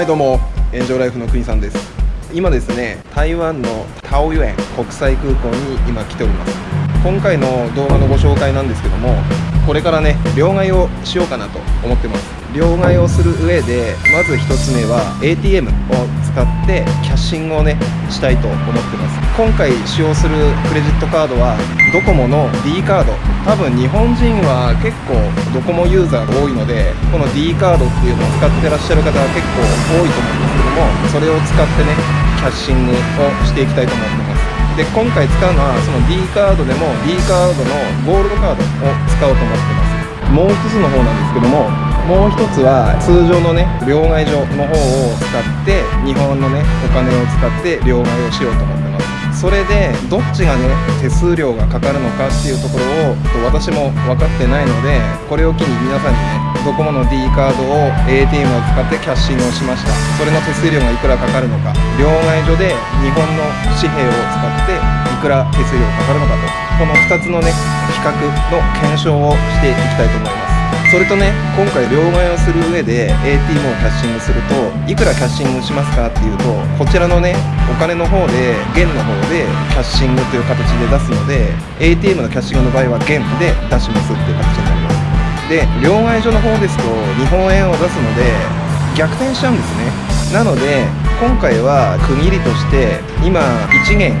はいどうも。炎上ライフの国さんです。今ですね台湾のタオユエン国際空港に今来ております。今回の動画のご紹介なんですけどもこれからね両替をしようかなと思ってます。両替をする上でまず1つ目は ATM を使ってキャッシングをねしたいと思ってます。今回使用するクレジットカードはドコモの D カード。多分日本人は結構ドコモユーザーが多いのでこの D カードっていうのを使ってらっしゃる方が結構多いと思うんですけどもそれを使ってねキャッシングをしていきたいと思ってます。で今回使うのはその D カードでも D カードのゴールドカードを使おうと思ってます。もう一つの方なんですけどももう一つは通常のね両替所の方を使って日本のねお金を使って両替をしようと思ってます。それでどっちがね手数料がかかるのかっていうところを私も分かってないのでこれを機に皆さんにねドコモの D カードを ATM を使ってキャッシングをしました。それの手数料がいくらかかるのか。両替所で日本の紙幣を使っていくら手数料がかかるのかと。この2つのね比較の検証をしていきたいと思います。それとね今回両替をする上で ATM をキャッシングするといくらキャッシングしますかっていうとこちらのねお金の方で元の方でキャッシングという形で出すので ATM のキャッシングの場合は元で出しますっていう形になります。で両替所の方ですと日本円を出すので逆転しちゃうんですね。なので今回は区切りとして今1元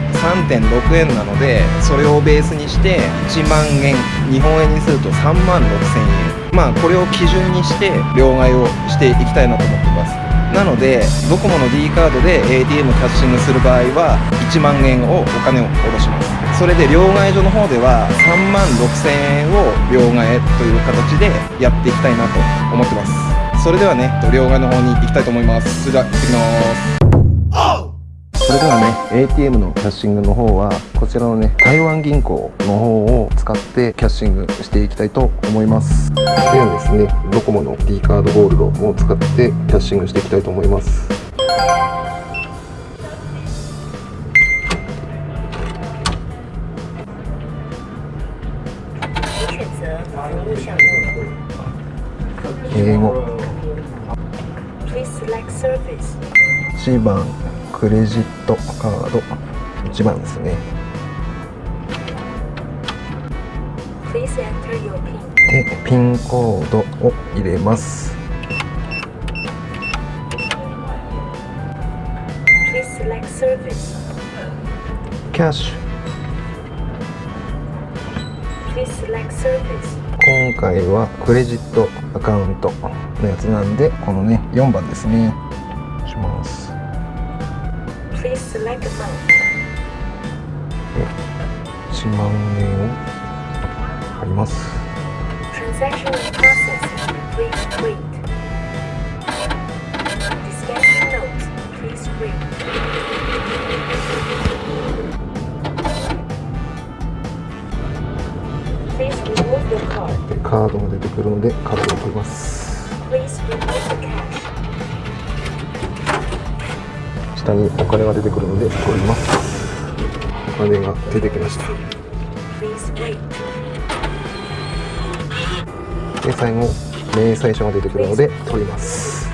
3.6円なのでそれをベースにして1万円日本円にすると3万6000円。まあこれを基準にして両替をしていきたいなと思ってます。なのでドコモの D カードで ATM キャッシングする場合は1万円をお金を下ろします。それで両替所の方では3万6000円を両替という形でやっていきたいなと思ってます。それではね両替の方に行きたいと思います。それでは行ってきます。それではね ATM のキャッシングの方はこちらのね台湾銀行の方を使ってキャッシングしていきたいと思います。ではですねドコモの D カードゴールドを使ってキャッシングしていきたいと思います。英語。1番クレジットカード。1番ですね。でピンコードを入れます。キャッシュ今回はクレジットアカウントのやつなんでこのね4番ですね。します1万円を貼ります Transaction process. Please wait. Discussion notes. Please read. カードが出てくるのでカードを取ります。下にお金が出てくるので取りますお金が出てきましたで最後明細書が出てくるので取ります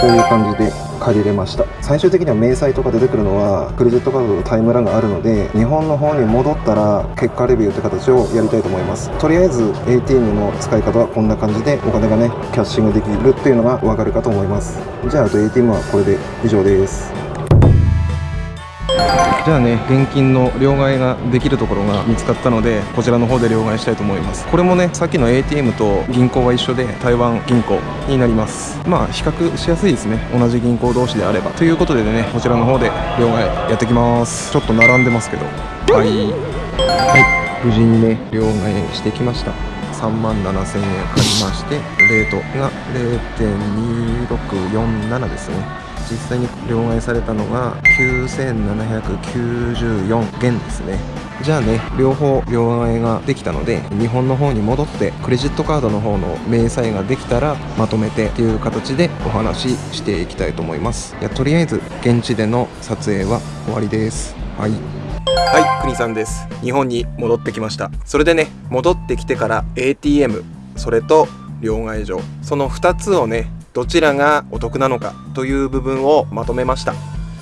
こういう感じで借りれました。最終的には明細とか出てくるのはクレジットカードのタイムラグがあるので日本の方に戻ったら結果レビューって形をやりたいと思います。とりあえず ATM の使い方はこんな感じでお金がねキャッシングできるっていうのが分かるかと思います。じゃああと ATM はこれで以上です。じゃあね現金の両替ができるところが見つかったのでこちらの方で両替したいと思います。これもねさっきの ATM と銀行は一緒で台湾銀行になります。まあ比較しやすいですね。同じ銀行同士であれば。ということでねこちらの方で両替やってきます。ちょっと並んでますけど。はい。はい。無事にね両替してきました。3万7000円借りましてレートが0.2647ですね。実際に両替されたのが9794元ですね。じゃあね両方両替ができたので日本の方に戻ってクレジットカードの方の明細ができたらまとめてっていう形でお話ししていきたいと思います。いやとりあえず現地での撮影は終わりです。はい。はい国さんです。日本に戻ってきました。それでね戻ってきてから ATM それと両替所その2つをねどちらがお得なのかという部分をまとめました。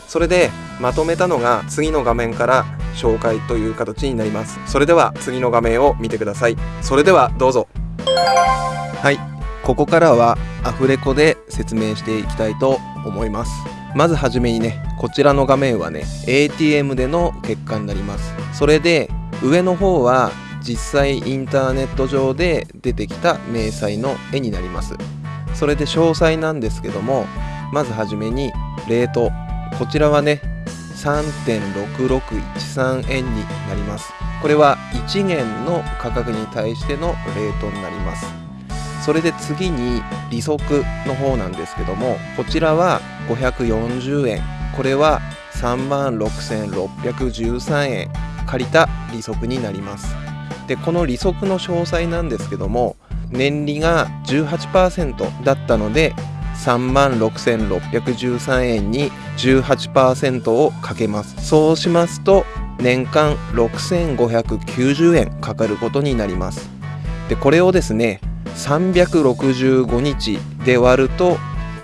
それでまとめたのが次の画面から紹介という形になります。それでは次の画面を見てください。それではどうぞ。はい。ここからはアフレコで説明していきたいと思います。まずはじめにねこちらの画面はね ATM での結果になります。それで上の方は実際インターネット上で出てきた明細の絵になります。それで詳細なんですけどもまずはじめにレート。こちらはね3.6613円になります。これは1元の価格に対してのレートになります。それで次に利息の方なんですけどもこちらは540円これは3万6613円借りた利息になります。でこの利息の詳細なんですけども年利が18%だったので3万6613円に18%をかけます。そうしますと年間6590円かかることになります。でこれをですね365日で割ると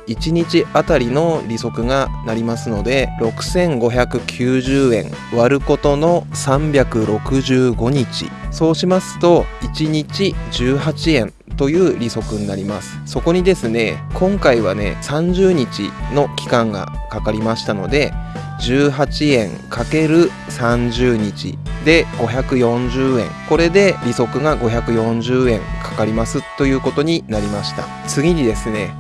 1日あたりの利息がなりますので6590円割ることの365日。そうしますと1日18円という利息になります。そこにですね今回はね30日の期間がかかりましたので18円 ×30 日で540円。これで利息が540円かかりますということになりました。次にですね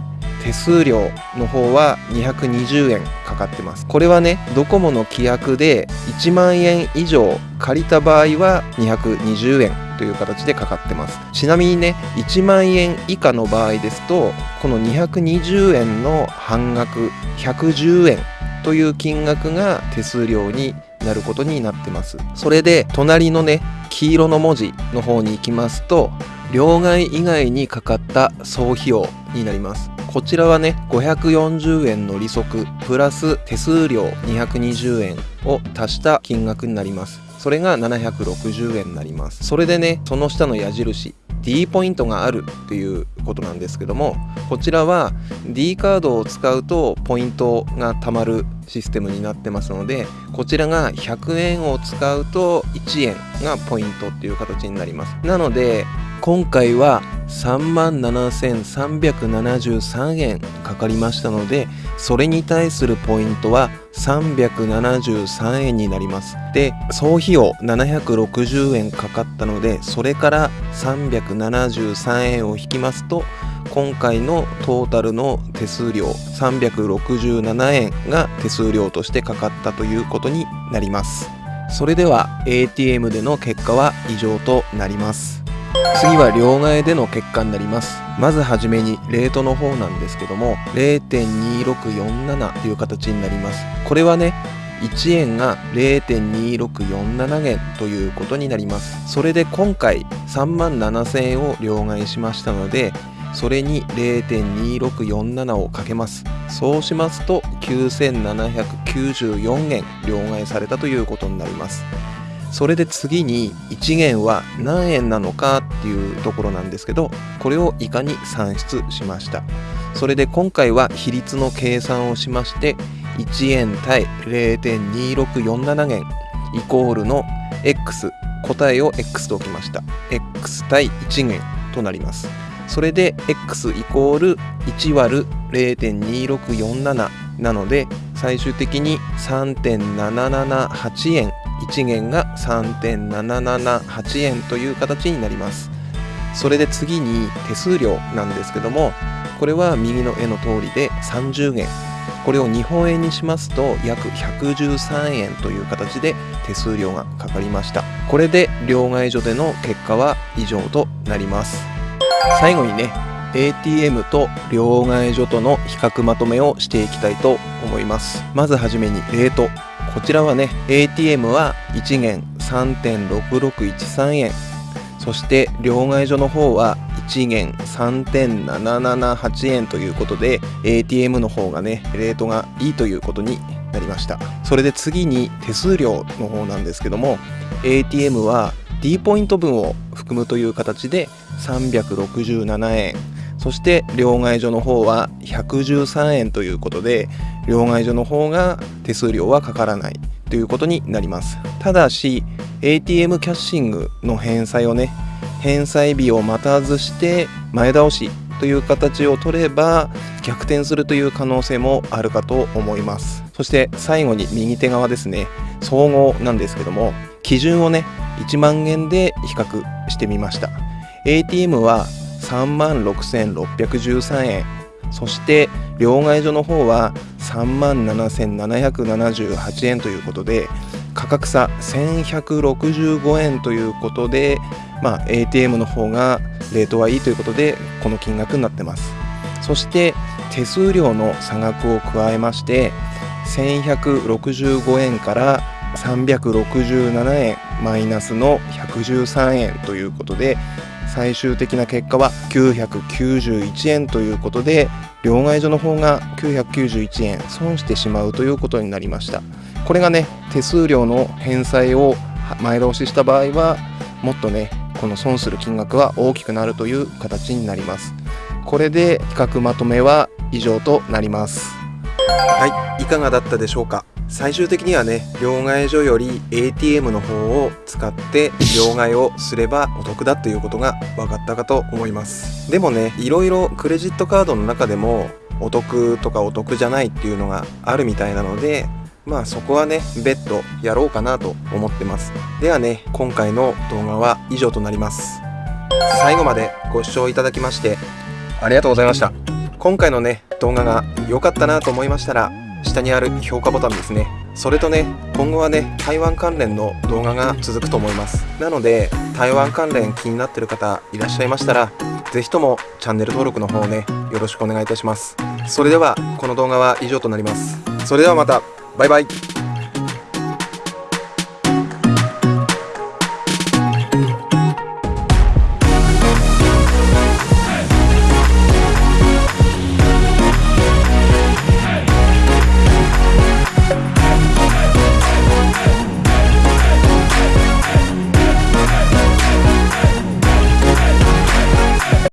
手数料の方は220円かかってます。これはねドコモの規約で1万円以上借りた場合は220円という形でかかってます。ちなみにね1万円以下の場合ですとこの220円の半額110円という金額が手数料になることになってます。それで隣のね黄色の文字の方に行きますと両替以外にかかった総費用になります。こちらはね540円の利息プラス手数料220円を足した金額になります。それが760円になります。それでねその下の矢印 D ポイントがあるっていうことなんですけどもこちらは D カードを使うとポイントが貯まるシステムになってますのでこちらが100円を使うと1円がポイントっていう形になります。なので今回は3万7373円かかりましたのでそれに対するポイントは373円になります。で総費用760円かかったのでそれから373円を引きますと今回のトータルの手数料367円が手数料としてかかったということになります。それでは ATM での結果は以上となります。次は両替での結果になります。まずはじめにレートの方なんですけども0.2647という形になります。これはね1円が0.2647円ということになります。それで今回3万7000円を両替しましたのでそれに0.2647をかけます。そうしますと9794円両替されたということになります。それで次に1元は何円なのかっていうところなんですけどこれを以下に算出しました。それで今回は比率の計算をしまして1円対0.2647元イコールの X 答えを X と置きました。X 対1元となります。それで X イコール1割る0.2647なので最終的に3.778円1元が3.778円という形になります。それで次に手数料なんですけどもこれは右の絵の通りで30元。これを日本円にしますと約113円という形で手数料がかかりました。これで両替所での結果は以上となります。最後にね ATM と両替所との比較まとめをしていきたいと思います。まずはじめにレート。こちらはね ATM は1元3.6613円。そして両替所の方は1元3.778円ということで ATM の方がねレートがいいということになりました。それで次に手数料の方なんですけども ATM は D ポイント分を含むという形で367円。そして両替所の方は113円ということで両替所の方が手数料はかからないということになります。ただし ATM キャッシングの返済をね返済日を待たずして前倒しという形を取れば逆転するという可能性もあるかと思います。そして最後に右手側ですね。総合なんですけども基準をね1万円で比較してみました。ATM は3万6613円。そして両替所の方は3万7778円ということで価格差1165円ということで、まあ、ATM の方がレートはいいということでこの金額になってます。そして手数料の差額を加えまして1165円から367円マイナスの113円ということで最終的な結果は991円ということで両替所の方が991円損してしまうということになりました。これがね手数料の返済を前倒しした場合はもっとねこの損する金額は大きくなるという形になります。これで比較まとめは以上となります。はいいかがだったでしょうか？最終的にはね両替所より ATM の方を使って両替をすればお得だということが分かったかと思います。でもねいろいろクレジットカードの中でもお得とかお得じゃないっていうのがあるみたいなのでまあそこはね別途やろうかなと思ってます。ではね今回の動画は以上となります。最後までご視聴いただきましてありがとうございました。今回のね動画が良かったなと思いましたら下にある評価ボタンですね。それとね今後はね台湾関連の動画が続くと思います。なので台湾関連気になってる方いらっしゃいましたら是非ともチャンネル登録の方をねよろしくお願いいたします。それではこの動画は以上となります。それではまた。バイバイ。